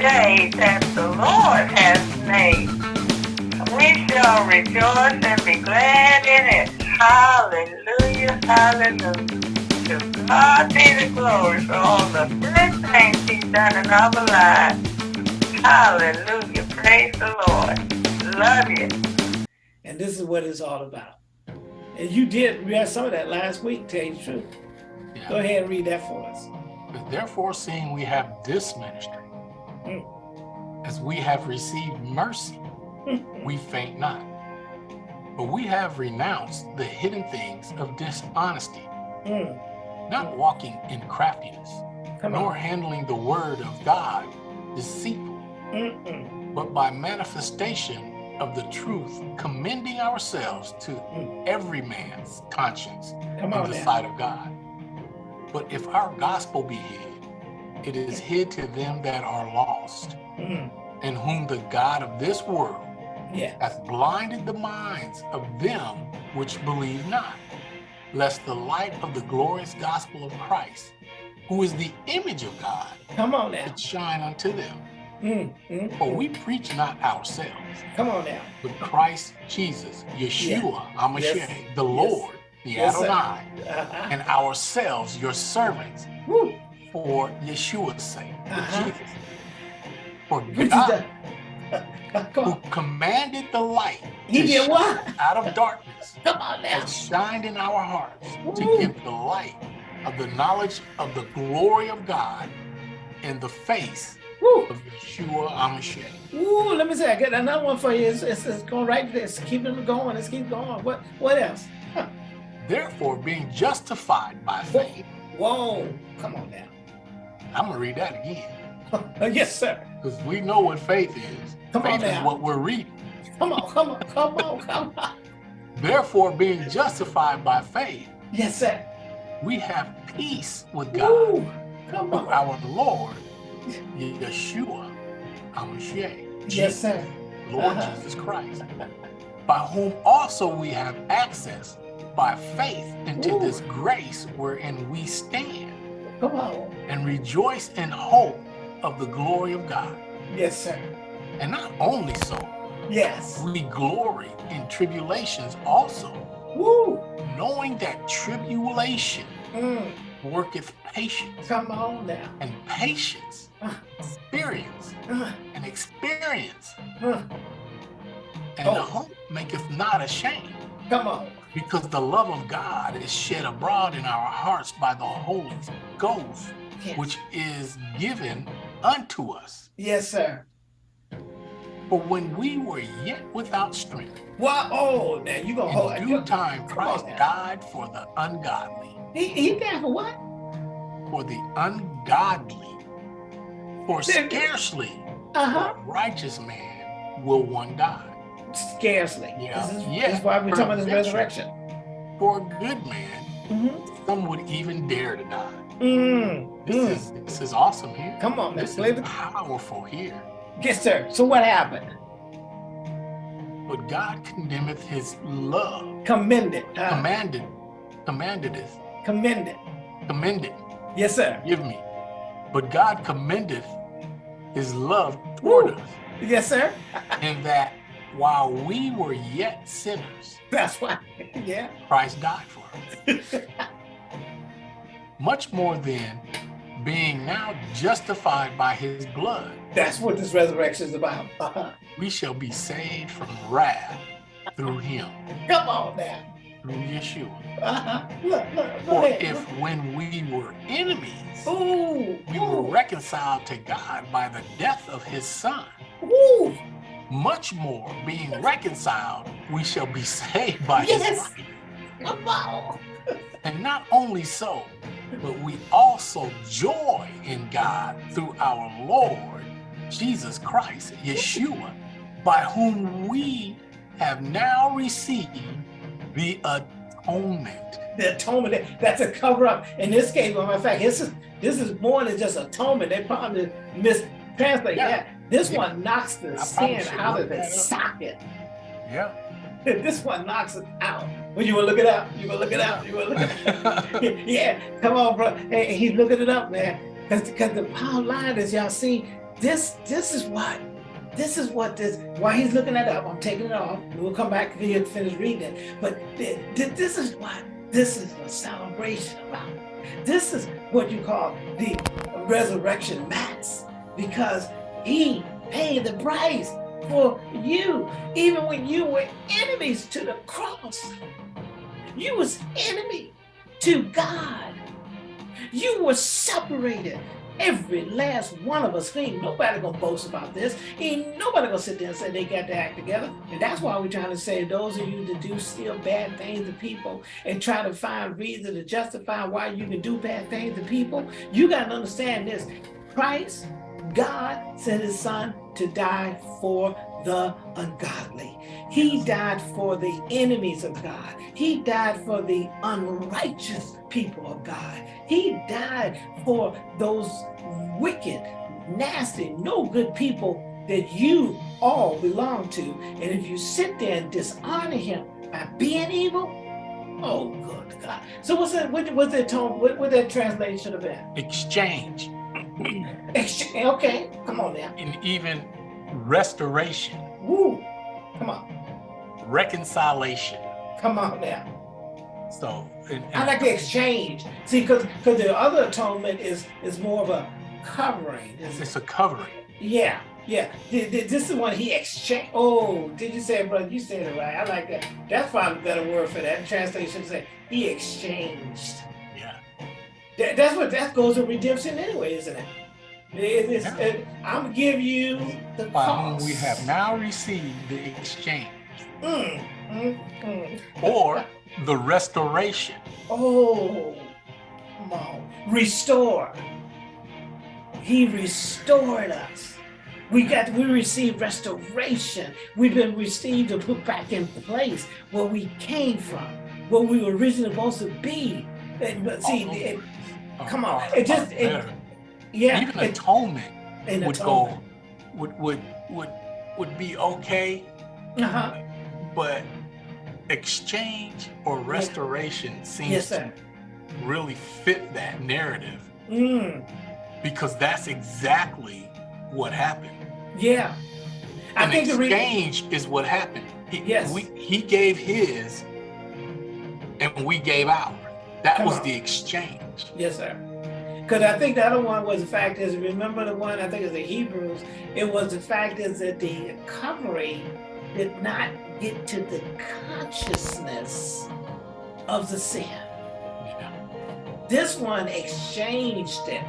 day that the Lord has made. We shall rejoice and be glad in it. Hallelujah, hallelujah. To God be the glory for all the good things he's done in our lives. Hallelujah, praise the Lord. Love you. And this is what it's all about. And you did read some of that last week, tell you the truth. Yeah. Go ahead and read that for us. Therefore, seeing we have this ministry. As we have received mercy, we faint not. But we have renounced the hidden things of dishonesty, mm. not walking in craftiness, Come nor on. handling the word of God deceitful, mm -mm. but by manifestation of the truth, commending ourselves to mm. every man's conscience Come in the now. sight of God. But if our gospel be hid, it is hid to them that are lost, mm. in whom the God of this world yeah. hath blinded the minds of them which believe not, lest the light of the glorious gospel of Christ, who is the image of God, come on now, shine unto them. Mm, mm, For we preach not ourselves. Come on now. But Christ Jesus, Yeshua, yeah. HaMashiach, yes. the Lord, the yes, Adonai, uh -huh. and ourselves, your servants, Woo. For Yeshua's sake, uh -huh. for Jesus. For God, who commanded the light he did what? out of darkness Come on now. shined in our hearts Woo. to give the light of the knowledge of the glory of God in the face Woo. of Yeshua HaMashiach. Ooh, let me say, I got another one for you. It's, it's, it's going right there. It's keeping going. Let's keep going. What, what else? Huh. Therefore, being justified by faith. Whoa, come on now. I'm going to read that again. yes, sir. Because we know what faith is. Come faith on now. is what we're reading. Come on, come on, come on, come on. Therefore, being justified by faith. Yes, sir. We have peace with God. Ooh, come on. Our Lord Yeshua, Hamashiach, yes, sir. Lord uh -huh. Jesus Christ, by whom also we have access by faith into Ooh. this grace wherein we stand. Come on. And rejoice in hope of the glory of God. Yes, sir. And not only so, yes, we glory in tribulations also. Woo. Knowing that tribulation mm. worketh patience. Come on now. And patience experience and experience. And oh. the hope maketh not ashamed. Come on. Because the love of God is shed abroad in our hearts by the Holy Ghost, yes. which is given unto us. Yes, sir. For when we were yet without strength, well, oh, now you gonna hold in due time Christ died for the ungodly. He, he died for what? For the ungodly. For scarcely uh -huh. a righteous man will one die. Scarcely. Yeah. This is, yeah. This is why we're talking about this resurrection. For a good man, mm -hmm. some would even dare to die. Mm. This mm. is this is awesome here. Come on, this is the... powerful here. Yes, sir. So what happened? But God condemneth his love. Commended. Uh, commanded. Commanded it. Commended. Commended. Yes, sir. Give me. But God commendeth his love toward Woo. us. Yes, sir. and that while we were yet sinners, that's why, yeah, Christ died for us. Much more than being now justified by his blood. That's what this resurrection is about. Uh -huh. We shall be saved from wrath through him. Come on now. Through Yeshua. Uh -huh. look, look, For if when we were enemies, Ooh, we ooh. were reconciled to God by the death of his son. Ooh. Much more being reconciled, we shall be saved by yes. his life. And not only so, but we also joy in God through our Lord Jesus Christ, Yeshua, by whom we have now received the atonement. The atonement, that's a cover up. In this case, matter of fact, this is this is more than just atonement. They probably mistranslate yeah. that. This yeah. one knocks the sin out of its socket. Yeah. this one knocks it out. When you want to look it up, you gonna look it out. You gonna look it up. yeah, come on, bro. Hey, he's looking it up, man. Because the power line is, y'all see, this this is what this is what this why he's looking that up. I'm taking it off. We'll come back here to finish reading it. But this is what this is a celebration about. This is what you call the resurrection mass because he paid the price for you, even when you were enemies to the cross. You was enemy to God. You were separated. Every last one of us, ain't nobody gonna boast about this. Ain't nobody gonna sit there and say they got to act together. And that's why we're trying to say those of you that do still bad things to people and try to find reason to justify why you can do bad things to people, you gotta understand this. Christ, God sent his son to die for the ungodly. He died for the enemies of God. He died for the unrighteous people of God. He died for those wicked, nasty, no good people that you all belong to. And if you sit there and dishonor him by being evil, oh good God. So what's that, what, what's that tone, what, what that translation of that? Exchange. Exchange, okay, come on now. And even restoration. Woo, come on. Reconciliation. Come on now. So and, and I like the exchange. See, because because the other atonement is is more of a covering. It's a covering. Yeah, yeah. This is one he exchanged. Oh, did you say it, brother? You said it right. I like that. That's probably a better word for that. Translation say he exchanged. That, that's what that goes with redemption anyway, isn't it? It, yeah. it, I'm give you the By cost. we have now received the exchange. Mm, mm, mm. Or the restoration. Oh, come on. Restore. He restored us. We got, we received restoration. We've been received to put back in place where we came from, where we were originally supposed to be. And, but see, oh, come on, it just, it, yeah. Even it, atonement would atonement. go, would, would, would, would be okay. Uh-huh. But exchange or restoration seems yes, to really fit that narrative mm. because that's exactly what happened. Yeah. I An think exchange is what happened. He, yes. We, he gave his and we gave ours. That Come was on. the exchange. Yes, sir. Because I think the other one was the fact is, remember the one, I think it's the Hebrews, it was the fact is that the covering did not get to the consciousness of the sin. This one exchanged it.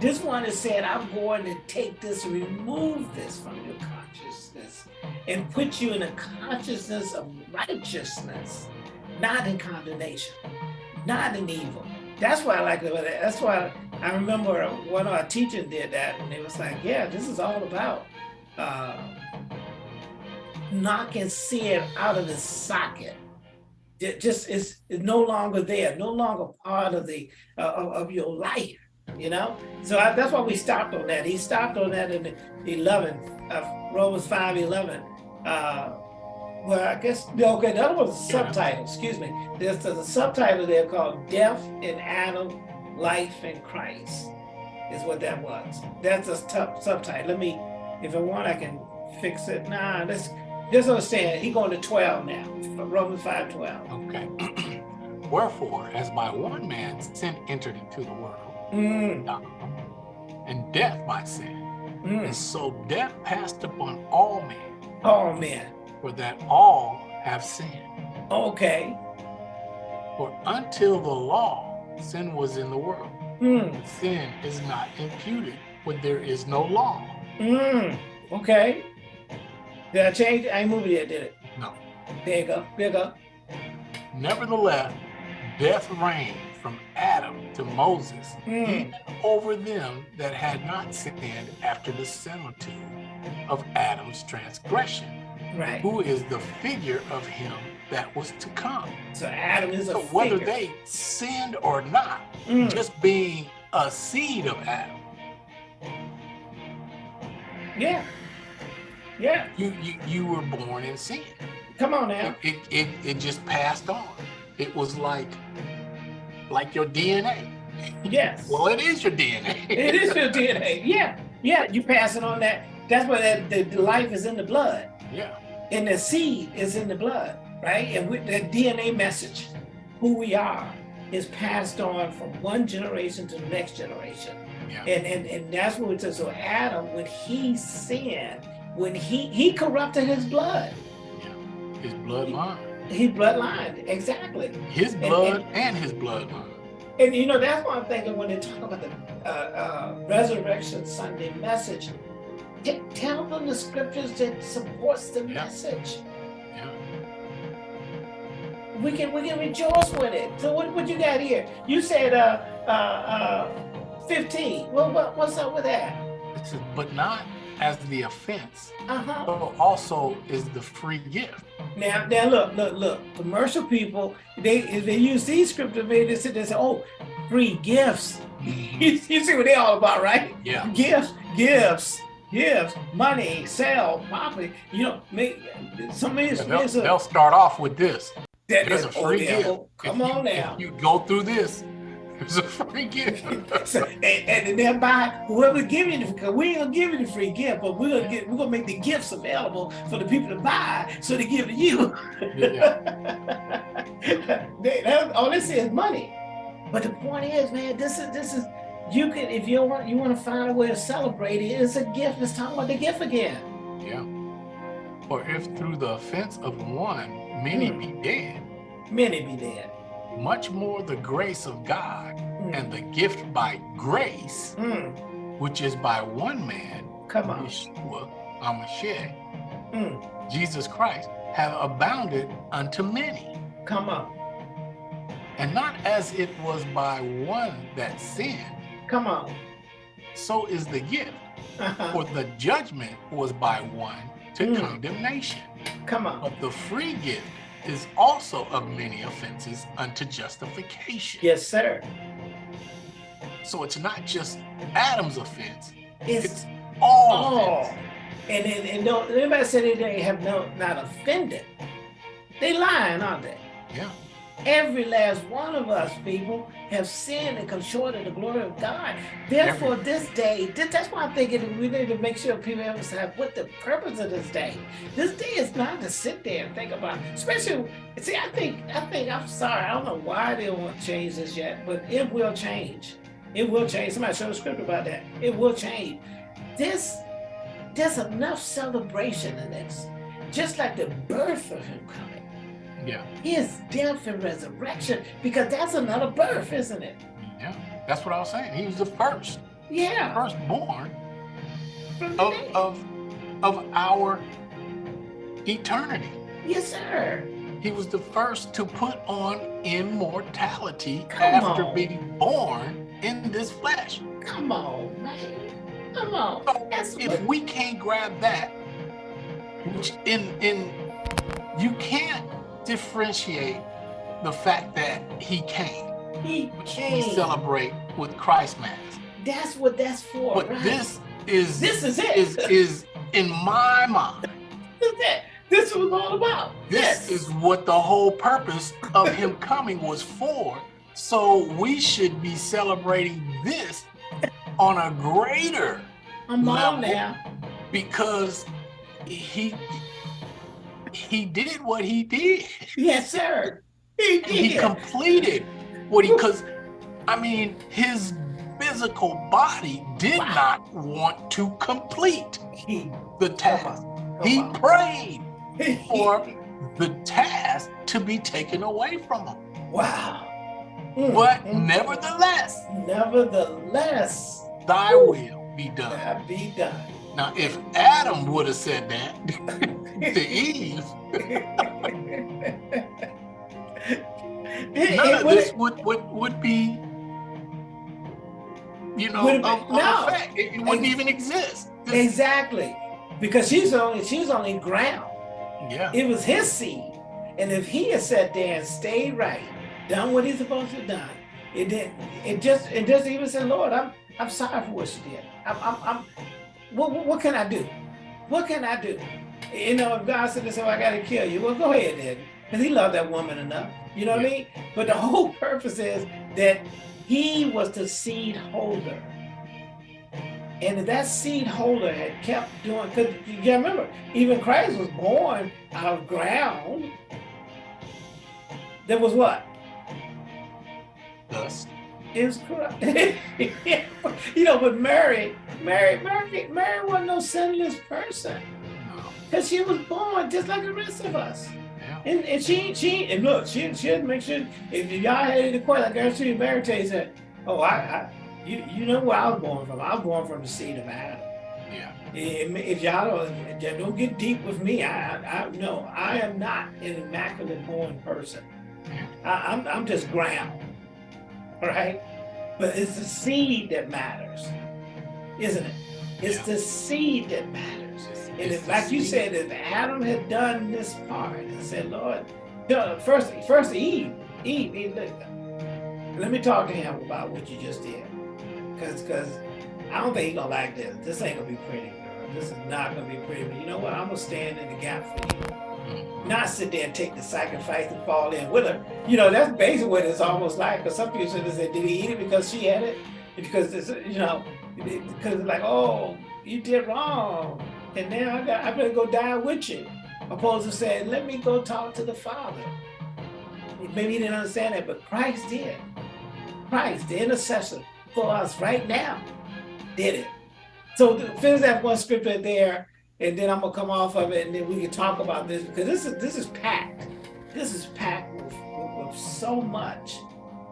This one is saying, I'm going to take this, remove this from your consciousness and put you in a consciousness of righteousness, not in condemnation, not an evil. That's why I like it. That's why I remember one of our teachers did that and it was like, yeah, this is all about uh, knocking sin out of the socket. It just is no longer there, no longer part of the uh, of, your life, you know. So I, that's why we stopped on that. He stopped on that in the 11, uh, Romans 5, 11. Uh, well, I guess, no, okay, the other was a subtitle, excuse me. There's, there's a subtitle there called Death in Adam, Life in Christ, is what that was. That's a tough subtitle. Let me, if I want, I can fix it. Nah, let's I'm saying. He going to 12 now, Romans 5, 12. Okay. Wherefore, as by one man sin entered into the world, mm. and death by sin, mm. and so death passed upon all men. All men. For that all have sinned. Okay. For until the law, sin was in the world. Mm. Sin is not imputed when there is no law. Mm. Okay. Did I change it? I ain't it yet, did it? No. There you go. There you go. Nevertheless, death reigned from Adam to Moses, mm. even over them that had not sinned after the similitude of Adam's transgression. Right. Who is the figure of him that was to come. So Adam is so whether they sinned or not, mm. just being a seed of Adam. Yeah. Yeah. You you you were born in sin. Come on now. It it, it, it just passed on. It was like like your DNA. Yes. Well, it is your DNA. it is your DNA. Yeah, yeah. You pass it on that. That's why that the, the life is in the blood, Yeah. And the seed is in the blood, right? And with the DNA message, who we are, is passed on from one generation to the next generation. Yeah. And and and that's what it says. So Adam, when he sinned, when he he corrupted his blood, Yeah. His bloodline. his bloodline, exactly. His blood and his bloodline. And you know, that's why I'm thinking when they talk about the uh, uh, Resurrection Sunday message, tell them the scriptures that supports the Yeah. message. Yeah. We can we can rejoice with it. So what what you got here? You said uh uh uh 15. Well, what what's up with that? It says, but not as the offense, Uh-huh. but also is the free gift. Now now look, look, look. Commercial people, they they use these scriptures, they sit there and say, oh, free gifts. You, you see what they're all about, right? Yeah. gifts, gifts, gifts, money, sell, property. You know, make some of these They'll, they'll start off with this. that- There's a oh, free yeah, gift. oh, Come If you- on now. If you go through this, there's a free gift. So, and, and then buy whoever give you the because we ain't gonna give you the free gift, but we're gonna get we're gonna make the gifts available for the people to buy so they give to you. yeah. they, that, all say is money. But the point is, man, this is this is you could if you want you want to find a way to celebrate it, it's a gift. Let's talk about the gift again. Yeah. For if through the offense of one many Hmm. be dead, Many be dead. much more the grace of God Mm. and the gift by grace, Mm, which is by one man, come on. Yeshua HaMashiach, Mm, Jesus Christ, have abounded unto many. come on. And not as it was by one that sinned, Come on. so is the gift. Uh-huh. For the judgment was by one to Mm. condemnation. Come on. But the free gift is also of many offenses unto justification. Yes, sir. So it's not just Adam's offense, It's it's all all. offense. And and, and don't anybody say they have no not offended. They lying, aren't they? Yeah. Every last one of us, people, have sinned and come short of the glory of God. Therefore, this day, that's why I'm thinking we need to make sure people understand what the purpose of this day. This day is not to sit there and think about, especially, see, I think, I think, I'm sorry, I don't know why they won't change this yet, but it will change. It will change. Somebody showed a script about that. It will change. This, there's enough celebration in this, just like the birth of him coming Yeah. his death and resurrection because that's another birth, isn't it? Yeah. That's what I was saying. He was the first, Yeah. firstborn from the of, of, of our eternity. yes, sir. He was the first to put on immortality Come after on. being born in this flesh. Come on, man. Come on. So That's if what, we can't grab that, which in in you can't differentiate the fact that he came, he which we celebrate with Christ Mass. That's what that's for. But right? this is This is it. is is in my mind. This is it. This it's all about. This yes. is what the whole purpose of him coming was for. So we should be celebrating this on a greater I'm level. now. because he he did what he did. Yes, sir. He And he completed what he because I mean his physical body did Wow. not want to complete He, the come task. on. He Come prayed for the task to be taken away from him. wow. Mm, But mm, nevertheless, nevertheless, thy will be done. be done. Now, if Adam would have said that to Eve, none it of this would, would, would be, you know, been- no. It, it wouldn't even exist. This- Exactly. Because she's only she's only ground. yeah, It was his seed. And if he had sat there and stayed right, done what he's supposed to have done, it didn't it just it doesn't even say, Lord, I'm I'm sorry for what she did. I'm I'm, I'm what, what what can I do? What can I do? You know, if God said, so I gotta kill you, well go ahead then. Because he loved that woman enough. You know what I mean? But the whole purpose is that he was the seed holder. And if that seed holder had kept doing, because you gotta remember, even Christ was born out of ground. There was what? Dust. Is correct. you know, but Mary, Mary, Mary, Mary wasn't no sinless person. Because she was born just like the rest of us. Yeah. And, and she, she, and look, she, she had to make sure, if y'all had any question, I guarantee you, Mary tell you said, oh, I, I, you, you know where I was born from. I was born from the seed of Adam. Yeah. If, if y'all don't, don't get deep with me, I, I, no, I am not an immaculate born person. I, I'm, I'm just ground, right? But it's the seed that matters, isn't it? It's Yeah. the seed that matters. It's- And it's if, like you said, if Adam had done this part and said, Lord, first, first Eve, Eve, Eve, look, let me talk to him about what you just did. Cause, cause I don't think he's gonna like this. This ain't gonna be pretty, girl. This is not gonna be pretty. But you know what? I'm gonna stand in the gap for you. Not sit there and take the sacrifice and fall in with her. You know, that's basically what it's almost like. Because some people said, did he eat it because she had it? Because it's, you know, because it's like, oh, you did wrong. And now I got, I better go die with you. Opposed to saying, let me go talk to the Father. Maybe he didn't understand that, but Christ did. Christ, the intercessor for us right now, did it. So finish that one scripture there, and then I'm gonna come off of it, and then we can talk about this because this is this is packed. This is packed with, with, with so much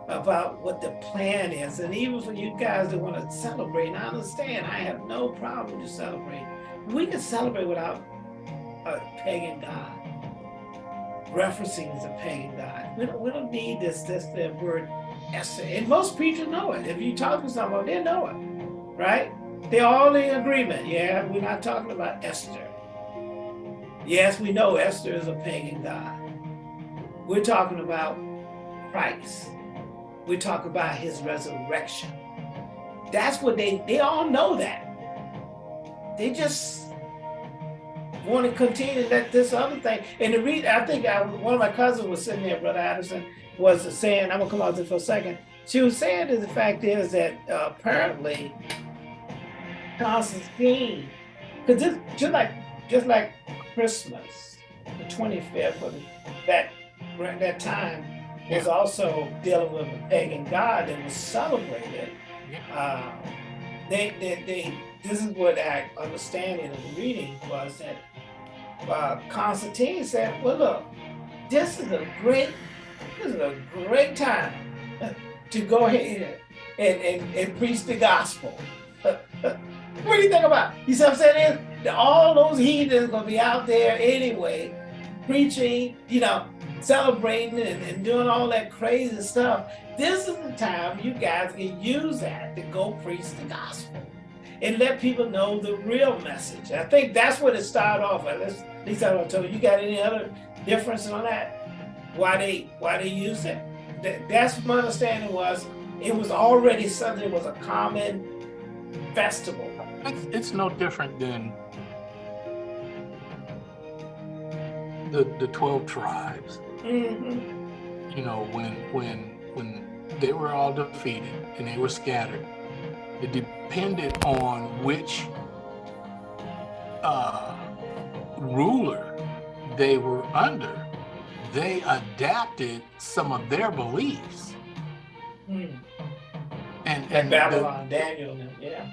about what the plan is, and even for you guys that want to celebrate, and I understand. I have no problem to celebrate. We can celebrate without a pagan god, referencing a pagan god. We don't, we don't need this this the word Esther, and most preachers know it. If you talk to someone, they know it, right? They're all in agreement. Yeah, we're not talking about Esther. Yes, we know Esther is a pagan god. We're talking about Christ. We talk about his resurrection. That's what they, they all know that. They just want to continue that this other thing. And the reason, I think I, one of my cousins was sitting there, Brother Addison, was saying, I'm gonna come out there for a second. She was saying that the fact is that uh, apparently Constantine, because this just like just like Christmas, the 25th of that that time was Yeah. also dealing with a pagan god that was celebrated. Uh, they, they, they, this is what I understanding of the reading was that uh, Constantine said, well, look, this is a great, this is a great time to go ahead and, and, and preach the gospel. what do you think about? You see what I'm saying? All those heathens gonna be out there anyway, preaching, you know, celebrating and, and doing all that crazy stuff. This is the time you guys can use that to go preach the gospel and let people know the real message. I think that's what it started off with. At least- I told you. You got any other difference on that? Why they why they use it? That, that's my understanding was it was already something that was a common festival. It's, it's no different than the the twelve tribes. Mhm. You know, when when when they were all defeated and they were scattered, it depended on which uh, ruler they were under. They adapted some of their beliefs, Mm. and And and the- Babylon, Daniel, and them,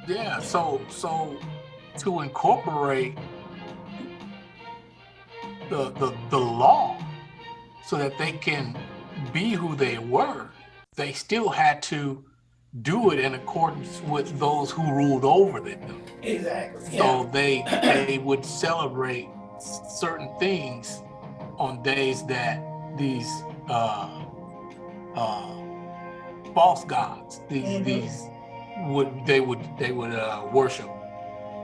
yeah. Yeah, so so to incorporate the the the law so that they can be who they were, they still had to do it in accordance with those who ruled over them. Exactly. Yeah. So they they would celebrate certain things on days that these uh uh false gods, these Mhm. these would they would they would uh worship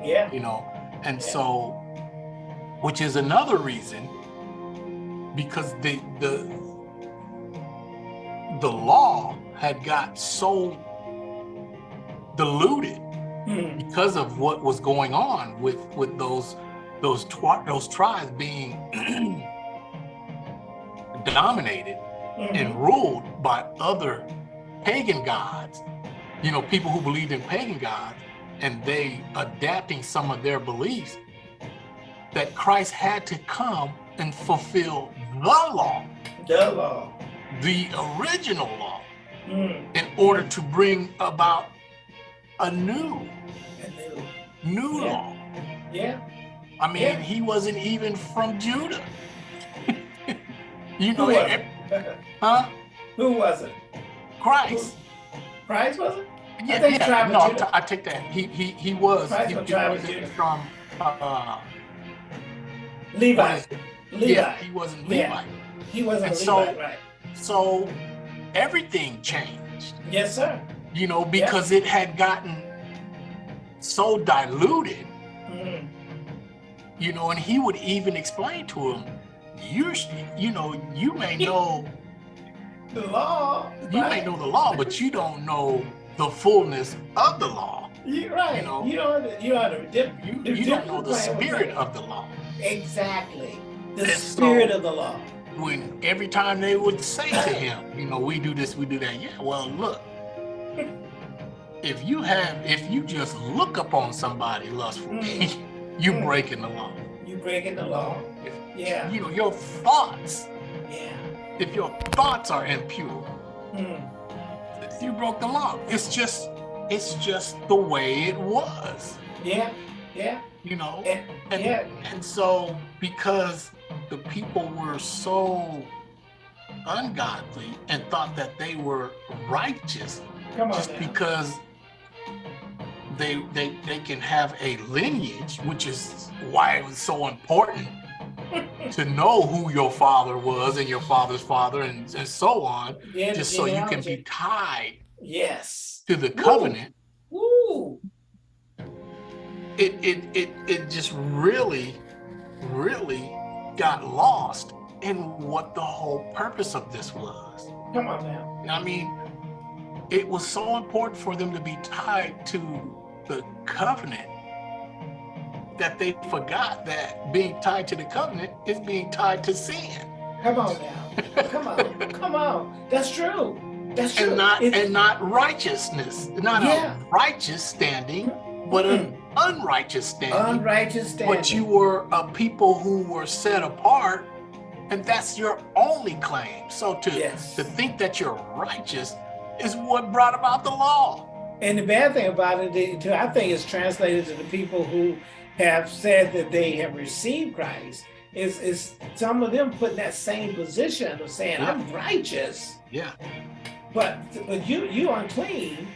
yeah. you know and Yeah. so which is another reason because the the the law had got so diluted Mm. because of what was going on with with those those those tribes being dominated Mhm. and ruled by other pagan gods, you know, people who believed in pagan gods, and they adapting some of their beliefs, that Christ had to come and fulfill the law, The law. the original law, Mm. in order to bring about a new, And then- new Yeah. law. Yeah. I mean, Yeah. he wasn't even from Judah. you Who know, eh, it? huh? Who was it? Christ. Christ was it? Yeah, think yeah. of no, I ta- I take that. He he he was. He, from he wasn't from. Uh, Levi. Levi. Yeah, he wasn't Yeah. Levi. He wasn't And a so- right? So everything changed. Yes, sir. You know, because it had gotten so diluted. Mm. You know, and he would even explain to him, you you know, you may know The law. you may know the law, but you don't know the fullness of the law. You're right. you know. you don't. You don't. You, you don't know the spirit of the law. Exactly. The And spirit so- of the law. When every time they would say to him, you know, we do this, we do that. Yeah, well, look, if you have, if you just look upon somebody lustfully, you Mm. breaking the law. You breaking the law. If, Yeah. you know, your thoughts, Yeah. if your thoughts are impure, Mm. You broke the law. It's just, it's just the way it was, Yeah. Yeah. you know? And, And, yeah. and so because the people were so ungodly and thought that they were righteous just now. because they they they can have a lineage, which is why it was so important to know who your father was and your father's father and, and so on, Yeah, just so you can be tied Yes. to the covenant. Woo. It it it it just really, really got lost in what the whole purpose of this was. Come on now. I mean, it was so important for them to be tied to the covenant that they forgot that being tied to the covenant is being tied to sin Come on now. Come on. Come on. That's true. That's true. and not It's- and not righteousness, not Yeah. a righteous standing, but an unrighteous standing. unrighteous standing. But you were a people who were set apart, and that's your only claim. So to Yes. to think that you're righteous is what brought about the law. And the bad thing about it, I think it's translated to the people who have said that they have received Christ. Is is some of them put in that same position of saying, "I'm righteous," Yeah. but but you you unclean,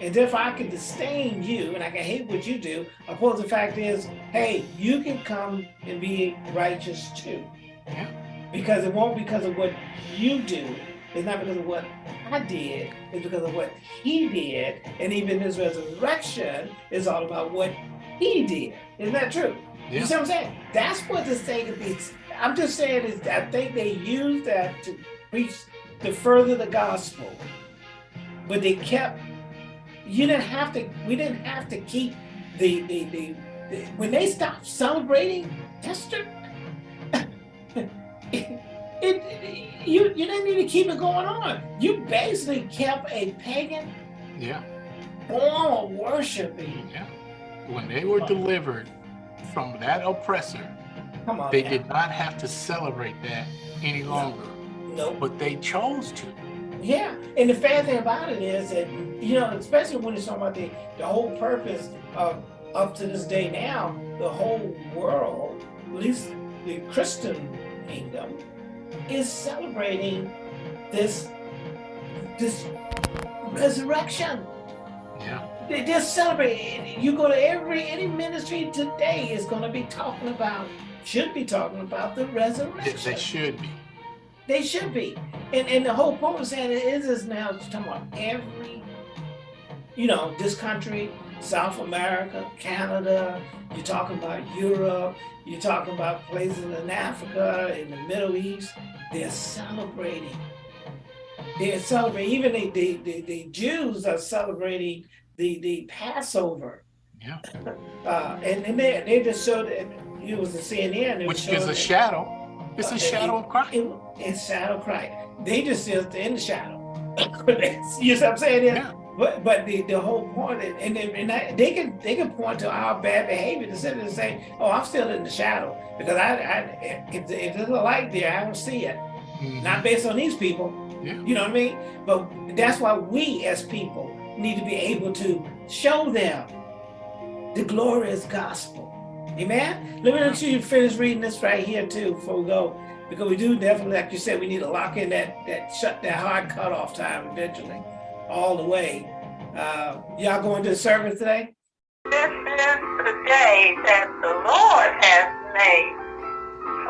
and therefore I can disdain you and I can hate what you do. Opposed the fact is, hey, you can come and be righteous too. Yeah. Because it won't because of what you do. It's not because of what I did. It's because of what he did. And even his resurrection is all about what he did. Isn't that true? You see what I'm saying? That's what this thing is. I'm just saying is I think they used that to preach to further the gospel. But they kept you didn't have to we didn't have to keep the the, the, the when they stopped celebrating Esther it, it you you didn't need to keep it going on. You basically kept a pagan Yeah. form of worshiping. Yeah. When they were delivered from that oppressor, Come on. they now. did not have to celebrate that any longer, Nope. but they chose to. Yeah, and the fair thing about it is that you know, especially when it's talking about the the whole purpose of up to this day now, the whole world, at least the Christian kingdom, is celebrating this this resurrection. Yeah. They they're celebrating. You go to every any ministry today is going to be talking about, should be talking about the resurrection. they should be. They should be. And and the whole point of saying it is is now it's talking about every, you know, this country, South America, Canada, you're talking about Europe, you're talking about places in Africa, in the Middle East, they're celebrating. They're celebrating, even the, the, the, the Jews are celebrating the, the Passover. Yeah. Uh, and, and they, they just showed it, it was a CNN. Which is a it- shadow. It's Uh, a shadow of Christ. it, it's shadow Christ. They just sit in the shadow. you know what I'm saying? Yeah. But but the, the whole point, and, and, they, and I, they can they can point to our bad behavior to sit and say, oh, I'm still in the shadow because I, I if, if there's a light there, I don't see it. Mhm. Not based on these people, Yeah. you know what I mean? But that's why we as people need to be able to show them the glorious gospel. Amen. Let me let you finish reading this right here too before we go, because we do definitely, like you said, we need to lock in that that shut that hard cutoff time eventually, all the way. Uh, y'all going to the service today? This is the day that the Lord has made.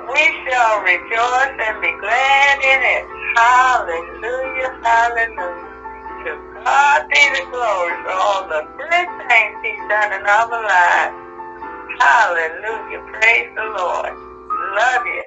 We shall rejoice and be glad in it. Hallelujah, hallelujah. God be the glory for all the good things he's done in our lives. Hallelujah, praise the Lord. Love you.